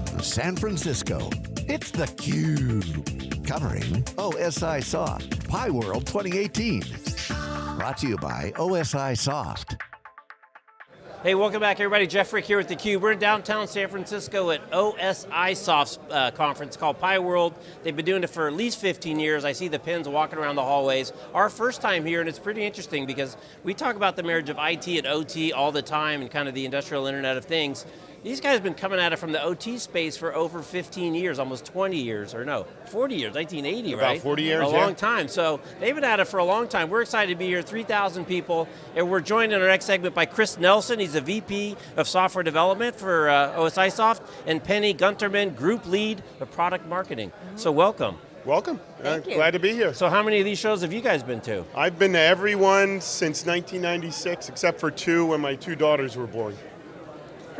from San Francisco, it's theCUBE. Covering OSIsoft, Pi World 2018. Brought to you by OSIsoft. Hey, welcome back everybody. Jeff Frick here with theCUBE. We're in downtown San Francisco at OSIsoft's uh, conference called Pi World. They've been doing it for at least 15 years. I see the pins walking around the hallways. Our first time here, and it's pretty interesting because we talk about the marriage of IT and OT all the time and kind of the industrial internet of things. These guys have been coming at it from the OT space for over 15 years, almost 20 years, or no, 40 years, 1980, About right? 40 years, A yeah. long time. So they've been at it for a long time. We're excited to be here, 3,000 people, and we're joined in our next segment by Chris Nelson. He's the VP of Software Development for uh, OSIsoft, and Penny Gunterman, Group Lead of Product Marketing. So welcome. Welcome, Thank Uh, you. glad to be here. So how many of these shows have you guys been to? I've been to every one since 1996, except for two when my two daughters were born.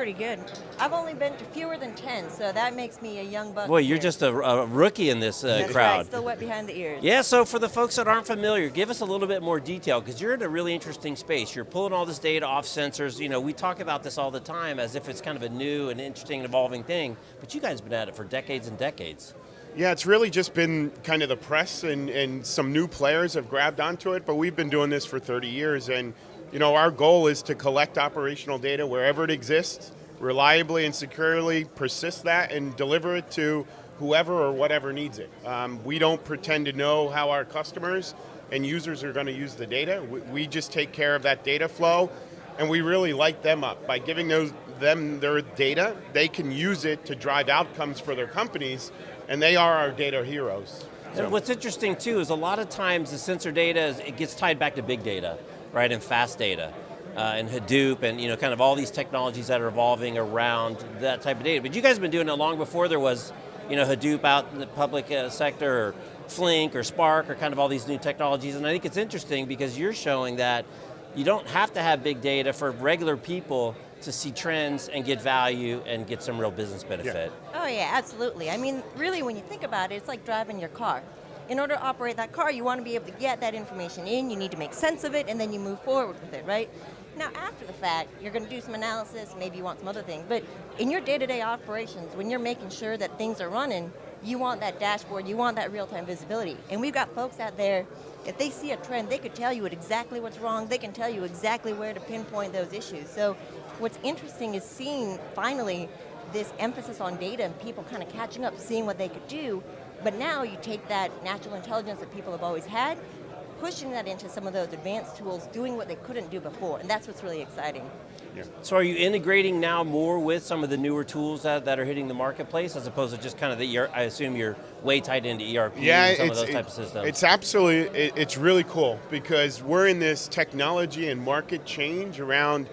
Pretty good. I've only been to fewer than 10, so that makes me a young buck. Boy, you're here. just a, a rookie in this uh, That's crowd. Right, still wet behind the ears. Yeah, so for the folks that aren't familiar, give us a little bit more detail, because you're in a really interesting space. You're pulling all this data off sensors. You know, we talk about this all the time as if it's kind of a new and interesting and evolving thing, but you guys have been at it for decades and decades. Yeah, it's really just been kind of the press and, and some new players have grabbed onto it, but we've been doing this for 30 years and you know, our goal is to collect operational data wherever it exists, reliably and securely persist that and deliver it to whoever or whatever needs it. Um, we don't pretend to know how our customers and users are going to use the data. We, we just take care of that data flow and we really light them up. By giving those, them their data, they can use it to drive outcomes for their companies and they are our data heroes. So- And what's interesting too is a lot of times the sensor data, is, it gets tied back to big data, right, and fast data. Uh, and Hadoop and you know, kind of all these technologies that are evolving around that type of data. But you guys have been doing it long before there was you know, Hadoop out in the public uh, sector, or Flink or Spark, or kind of all these new technologies. And I think it's interesting because you're showing that you don't have to have big data for regular people to see trends and get value and get some real business benefit. Oh yeah, absolutely. I mean, really when you think about it, it's like driving your car. In order to operate that car, you want to be able to get that information in, you need to make sense of it, and then you move forward with it, right? Now after the fact, you're going to do some analysis, maybe you want some other things, but in your day-to-day operations, when you're making sure that things are running, you want that dashboard, you want that real-time visibility. And we've got folks out there, if they see a trend, they could tell you exactly what's wrong, they can tell you exactly where to pinpoint those issues. So what's interesting is seeing, finally, this emphasis on data and people kind of catching up, seeing what they could do, but now you take that natural intelligence that people have always had, pushing that into some of those advanced tools, doing what they couldn't do before, and that's what's really exciting. So are you integrating now more with some of the newer tools that, that are hitting the marketplace as opposed to just kind of the, ER I assume you're way tied into ERP yeah, and some it's, of those it- types of systems. It's absolutely, it, it's really cool because we're in this technology and market change around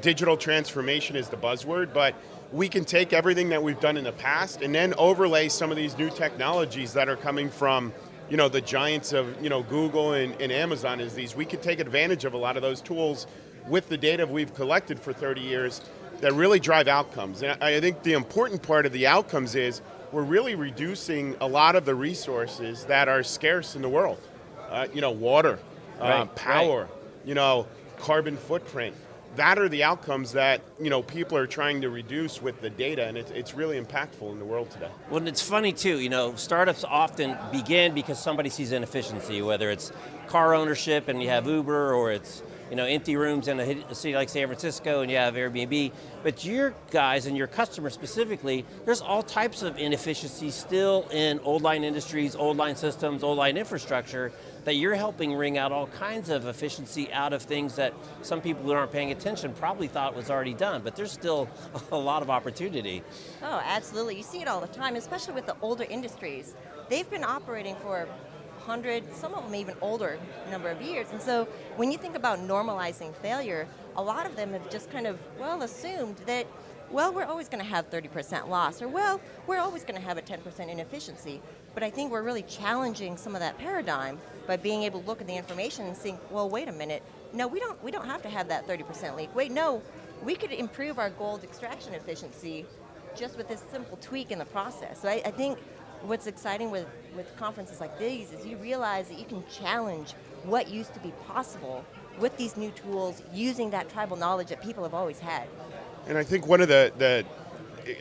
digital transformation is the buzzword, but we can take everything that we've done in the past and then overlay some of these new technologies that are coming from you know, the giants of you know, Google and, and Amazon is these. We could take advantage of a lot of those tools with the data we've collected for 30 years that really drive outcomes. And I think the important part of the outcomes is we're really reducing a lot of the resources that are scarce in the world. Uh, you know, water, uh, Right, power, you know, carbon footprint. That are the outcomes that you know people are trying to reduce with the data, and it's, it's really impactful in the world today. Well, it's funny too, you know, startups often begin because somebody sees inefficiency, whether it's car ownership and you have Uber, or it's you know, empty rooms in a city like San Francisco and you have Airbnb. But your guys and your customers specifically, there's all types of inefficiencies still in old line industries, old line systems, old line infrastructure, that you're helping wring out all kinds of efficiency out of things that some people who aren't paying attention probably thought was already done, but there's still a lot of opportunity. Oh, absolutely. You see it all the time, especially with the older industries. They've been operating for 100, some of them even older number of years. And so when you think about normalizing failure, a lot of them have just kind of, well, assumed that, well, we're always going to have 30% loss, or well, we're always going to have a 10% inefficiency. But I think we're really challenging some of that paradigm by being able to look at the information and think, well, wait a minute, no, we don't, we don't have to have that 30% leak. Wait, no, we could improve our gold extraction efficiency just with this simple tweak in the process. So I, I think what's exciting with, with conferences like these is you realize that you can challenge what used to be possible with these new tools using that tribal knowledge that people have always had. And I think one of the, the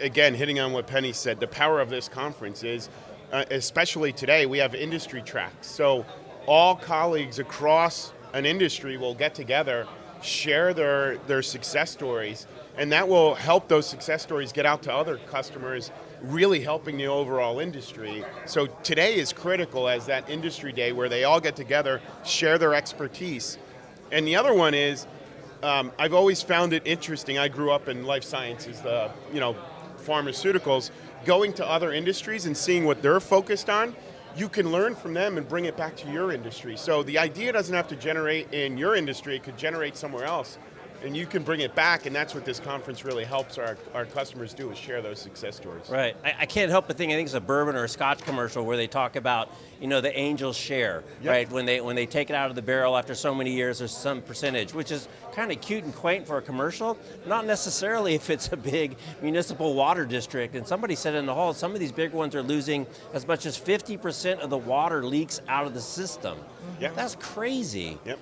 again, hitting on what Penny said, the power of this conference is, uh, especially today, we have industry tracks. So all colleagues across an industry will get together, share their, their success stories, and that will help those success stories get out to other customers, really helping the overall industry. So today is critical as that industry day where they all get together, share their expertise. And the other one is, um, I've always found it interesting. I grew up in life sciences, the you know, pharmaceuticals. Going to other industries and seeing what they're focused on, you can learn from them and bring it back to your industry. So the idea doesn't have to generate in your industry; it could generate somewhere else and you can bring it back, and that's what this conference really helps our, our customers do, is share those success stories. Right, I, I can't help but think, I think it's a bourbon or a scotch commercial where they talk about, you know, the angel's share, yep. right? When they, when they take it out of the barrel after so many years, there's some percentage, which is kind of cute and quaint for a commercial, not necessarily if it's a big municipal water district, and somebody said in the hall, some of these big ones are losing as much as 50% of the water leaks out of the system. Yep. That's crazy. Yep.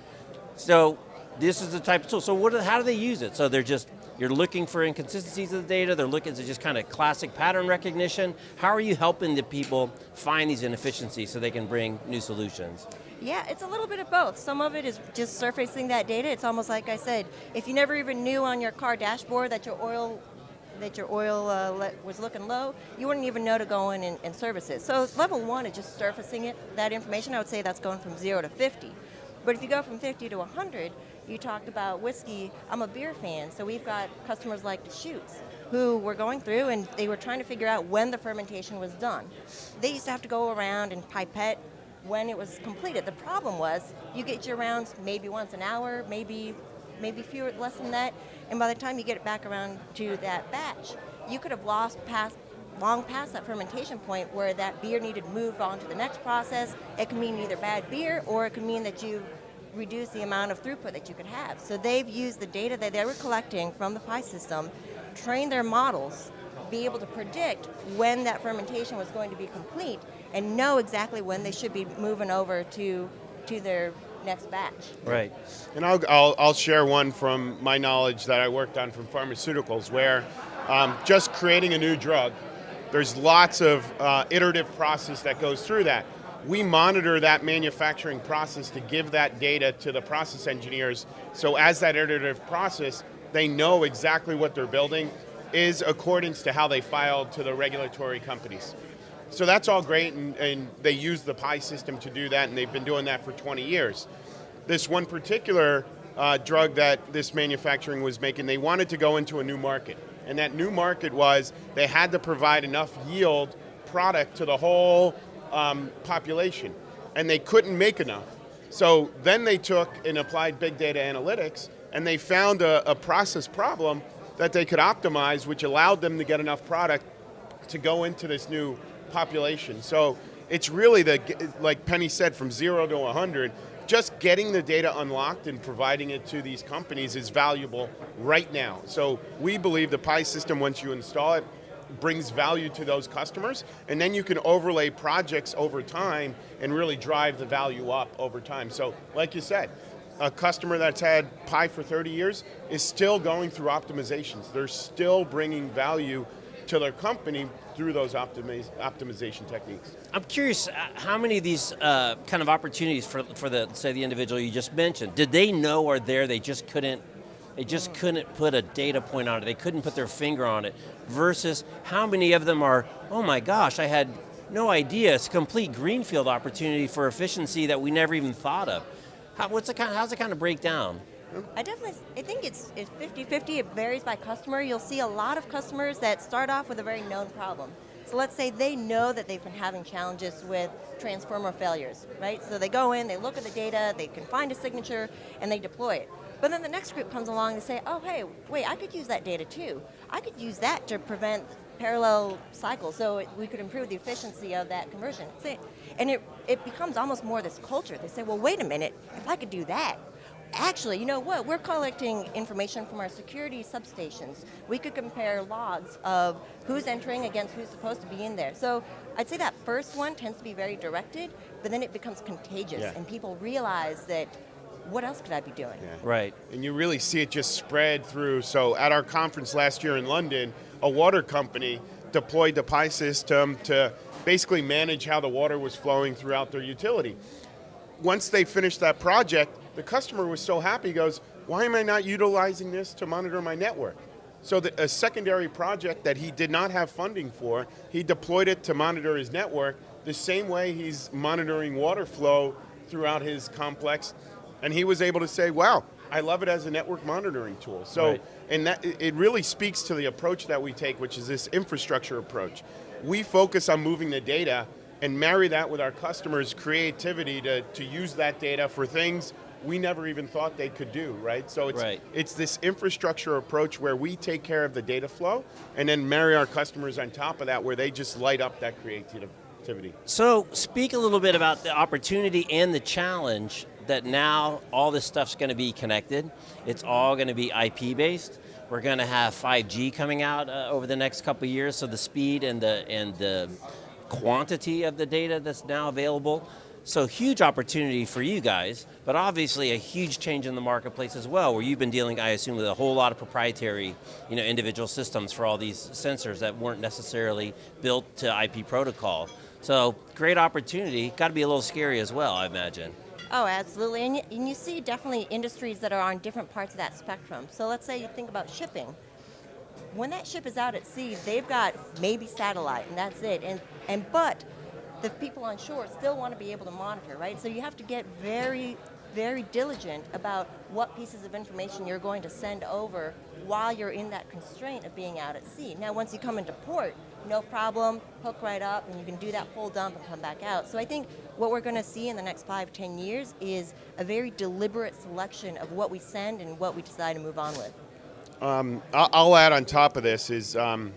So this is the type of tool. So what, how do they use it? So they're just, you're looking for inconsistencies of the data, they're looking at just kind of classic pattern recognition. How are you helping the people find these inefficiencies so they can bring new solutions? Yeah, it's a little bit of both. Some of it is just surfacing that data. It's almost like I said, if you never even knew on your car dashboard that your oil that your oil uh, was looking low, you wouldn't even know to go in and, and service it. So level one is just surfacing it, that information. I would say that's going from zero to 50. But if you go from 50 to 100, you talked about whiskey. I'm a beer fan, so we've got customers like Deschutes who were going through and they were trying to figure out when the fermentation was done. They used to have to go around and pipette when it was completed. The problem was you get your rounds maybe once an hour, maybe maybe fewer less than that, and by the time you get it back around to that batch, you could have lost past long past that fermentation point where that beer needed to move on to the next process. It could mean either bad beer or it could mean that you reduce the amount of throughput that you could have. So they've used the data that they were collecting from the PI system, train their models, be able to predict when that fermentation was going to be complete, and know exactly when they should be moving over to, to their next batch. Right. And I'll, I'll, I'll share one from my knowledge that I worked on from pharmaceuticals where um, just creating a new drug, there's lots of uh, iterative process that goes through that we monitor that manufacturing process to give that data to the process engineers. So as that iterative process, they know exactly what they're building is accordance to how they filed to the regulatory companies. So that's all great, and, and they use the PI system to do that, and they've been doing that for 20 years. This one particular uh, drug that this manufacturing was making, they wanted to go into a new market. And that new market was they had to provide enough yield product to the whole um, population, and they couldn't make enough. So then they took and applied big data analytics, and they found a, a process problem that they could optimize, which allowed them to get enough product to go into this new population. So it's really the, like Penny said, from zero to 100, just getting the data unlocked and providing it to these companies is valuable right now. So we believe the PI system, once you install it, brings value to those customers, and then you can overlay projects over time and really drive the value up over time. So, like you said, a customer that's had PI for 30 years is still going through optimizations. They're still bringing value to their company through those optimiz optimization techniques. I'm curious, uh, how many of these uh, kind of opportunities for, for the, say the individual you just mentioned, did they know are there, they just couldn't they just couldn't put a data point on it. They couldn't put their finger on it. Versus how many of them are, oh my gosh, I had no idea. It's a complete greenfield opportunity for efficiency that we never even thought of. How, what's the kind, how's it kind of break down? I definitely, I think it's 50-50, it varies by customer. You'll see a lot of customers that start off with a very known problem. So let's say they know that they've been having challenges with transformer failures, right? So they go in, they look at the data, they can find a signature, and they deploy it. But then the next group comes along and say, oh, hey, wait, I could use that data too. I could use that to prevent parallel cycles, so it, we could improve the efficiency of that conversion. And it, it becomes almost more this culture. They say, well, wait a minute, if I could do that, actually, you know what, we're collecting information from our security substations. We could compare logs of who's entering against who's supposed to be in there. So I'd say that first one tends to be very directed, but then it becomes contagious, yeah. and people realize that what else could I be doing? Yeah. Right. And you really see it just spread through. So at our conference last year in London, a water company deployed the Pi system to basically manage how the water was flowing throughout their utility. Once they finished that project, the customer was so happy, he goes, why am I not utilizing this to monitor my network? So the, a secondary project that he did not have funding for, he deployed it to monitor his network the same way he's monitoring water flow throughout his complex. And he was able to say, wow, I love it as a network monitoring tool. So, Right. and that it really speaks to the approach that we take, which is this infrastructure approach. We focus on moving the data and marry that with our customers' creativity to, to use that data for things we never even thought they could do, right? So it's, Right. it's this infrastructure approach where we take care of the data flow and then marry our customers on top of that where they just light up that creativity. So, speak a little bit about the opportunity and the challenge that now all this stuff's going to be connected. It's all going to be IP based. We're going to have 5G coming out uh, over the next couple years, so the speed and the and the quantity of the data that's now available. So huge opportunity for you guys, but obviously a huge change in the marketplace as well, where you've been dealing, I assume, with a whole lot of proprietary, you know, individual systems for all these sensors that weren't necessarily built to IP protocol. So great opportunity. Got to be a little scary as well, I imagine. Oh, absolutely. And you, and you see definitely industries that are on different parts of that spectrum. So let's say you think about shipping. When that ship is out at sea, they've got maybe satellite, and that's it. And, and but the people on shore still want to be able to monitor, right? So you have to get very, very diligent about what pieces of information you're going to send over while you're in that constraint of being out at sea. Now, once you come into port, no problem, hook right up, and you can do that full dump and come back out. So I think what we're going to see in the next five, ten years is a very deliberate selection of what we send and what we decide to move on with. I- I'll add on top of this is um,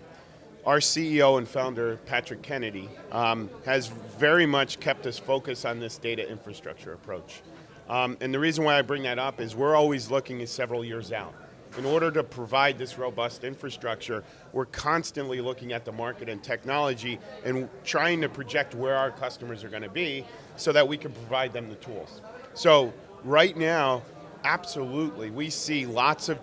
our CEO and founder, Patrick Kennedy, um, has very much kept us focused on this data infrastructure approach. Um, and the reason why I bring that up is we're always looking at several years out. In order to provide this robust infrastructure, we're constantly looking at the market and technology and trying to project where our customers are going to be so that we can provide them the tools. So right now, absolutely, we see lots of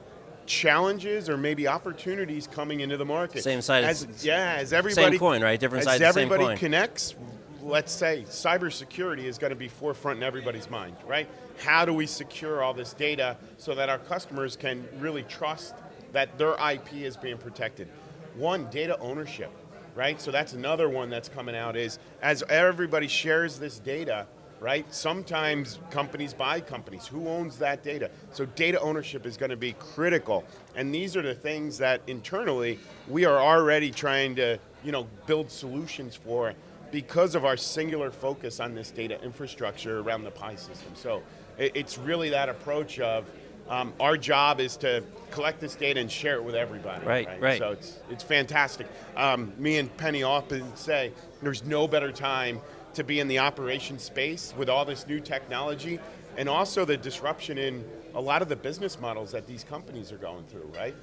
challenges or maybe opportunities coming into the market. Same side As, yeah, as everybody same coin, right? Different as sides of the same everybody connects, let's say cybersecurity is going to be forefront in everybody's mind, right? How do we secure all this data so that our customers can really trust that their IP is being protected? One, data ownership, right? So that's another one that's coming out is as everybody shares this data, right? Sometimes companies buy companies. Who owns that data? So data ownership is going to be critical. And these are the things that internally we are already trying to, you know, build solutions for because of our singular focus on this data infrastructure around the Pi system. So it- it's really that approach of um, our job is to collect this data and share it with everybody. Right, right. So it's, it's fantastic. Um, me and Penny often say there's no better time to be in the operation space with all this new technology and also the disruption in a lot of the business models that these companies are going through, right?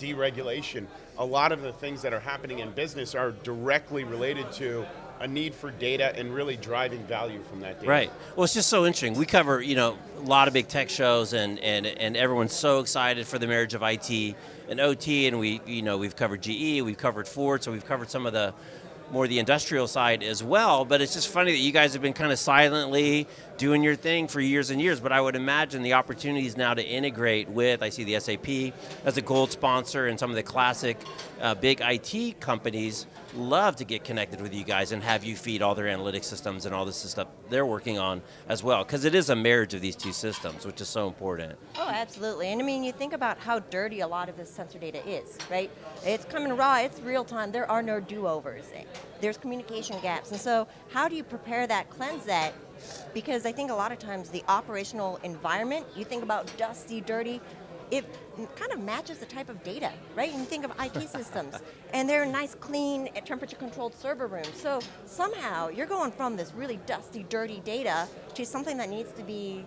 Deregulation. A lot of the things that are happening in business are directly related to a need for data and really driving value from that data. Right. Well, it's just so interesting. We cover, you know, a lot of big tech shows, and and and everyone's so excited for the marriage of IT and OT, and we, you know, we've covered GE, we've covered Ford, so we've covered some of the more the industrial side as well. But it's just funny that you guys have been kind of silently doing your thing for years and years. But I would imagine the opportunities now to integrate with, I see the SAP as a gold sponsor, and some of the classic uh, big IT companies love to get connected with you guys and have you feed all their analytics systems and all this stuff they're working on as well. Because it is a marriage of these two systems, which is so important. Oh, absolutely. And I mean, you think about how dirty a lot of this sensor data is, right? It's coming raw, it's real time, there are no do-overs. There's communication gaps. And so how do you prepare that, cleanse that? Because I think a lot of times the operational environment, you think about dusty, dirty, it kind of matches the type of data, right? And you think of IT systems, and they're nice, clean, temperature-controlled server rooms. So somehow you're going from this really dusty, dirty data to something that needs to be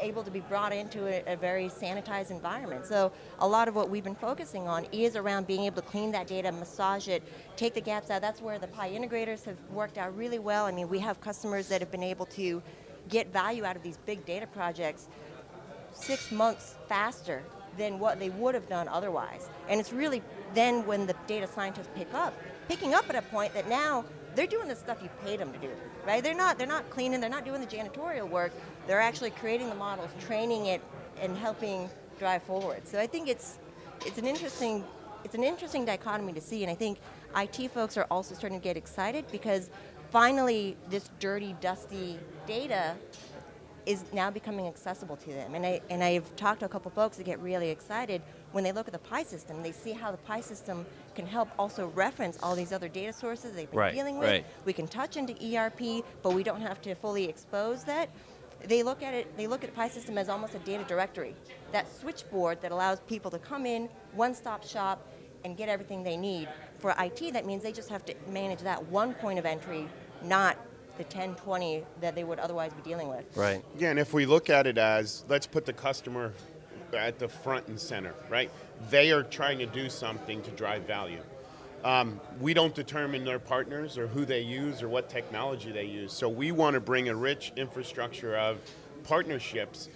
able to be brought into a, a, very sanitized environment. So a lot of what we've been focusing on is around being able to clean that data, massage it, take the gaps out. That's where the Pi integrators have worked out really well. I mean, we have customers that have been able to get value out of these big data projects six months faster than what they would have done otherwise. And it's really then when the data scientists pick up, picking up at a point that now they're doing the stuff you paid them to do, right? They're not, they're not cleaning, they're not doing the janitorial work, they're actually creating the models, training it, and helping drive forward. So I think it's, it's an interesting, it's an interesting dichotomy to see, and I think IT folks are also starting to get excited because finally this dirty, dusty data is now becoming accessible to them. And, I, and I've talked to a couple folks that get really excited when they look at the PI system. They see how the PI system can help also reference all these other data sources they've been Right, dealing with. right. We can touch into ERP, but we don't have to fully expose that. They look at it, they look at the PI system as almost a data directory. That switchboard that allows people to come in, one-stop shop, and get everything they need. For IT, that means they just have to manage that one point of entry, not the 10, 20 that they would otherwise be dealing with. Right. Yeah, and if we look at it as let's put the customer at the front and center, right? They are trying to do something to drive value. Um, we don't determine their partners or who they use or what technology they use. So we want to bring a rich infrastructure of partnerships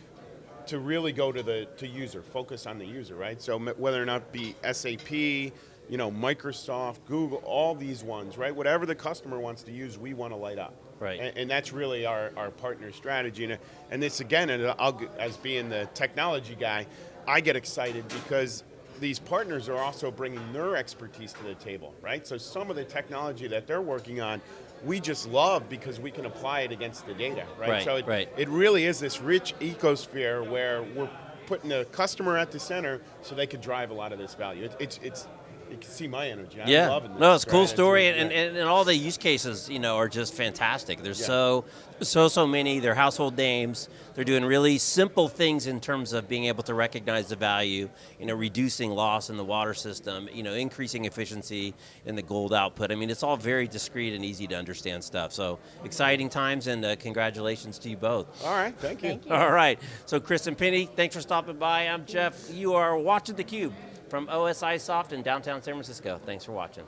to really go to the to user, focus on the user, right? So whether or not be SAP, you know, Microsoft, Google, all these ones, right? Whatever the customer wants to use, we want to light up. Right. And, and that's really our, our partner strategy. And, and this again, and I'll, as being the technology guy, I get excited because these partners are also bringing their expertise to the table, right? So some of the technology that they're working on, we just love because we can apply it against the data, right? Right, so it, right. it really is this rich ecosphere where we're putting the customer at the center so they could drive a lot of this value. It, it's, it's, you can see my energy. I'm yeah. loving this. No, it's a cool right? story, yeah. and, and, and all the use cases, you know, are just fantastic. There's Yeah. so, so, so many. They're household names. They're doing really simple things in terms of being able to recognize the value, you know, reducing loss in the water system, you know, increasing efficiency in the gold output. I mean, it's all very discreet and easy to understand stuff. So exciting times, and uh, congratulations to you both. All right, thank you. Thank you. All right. So, Chris and Penny, thanks for stopping by. I'm Jeff. You are watching theCUBE from OSIsoft in downtown San Francisco. Thanks for watching.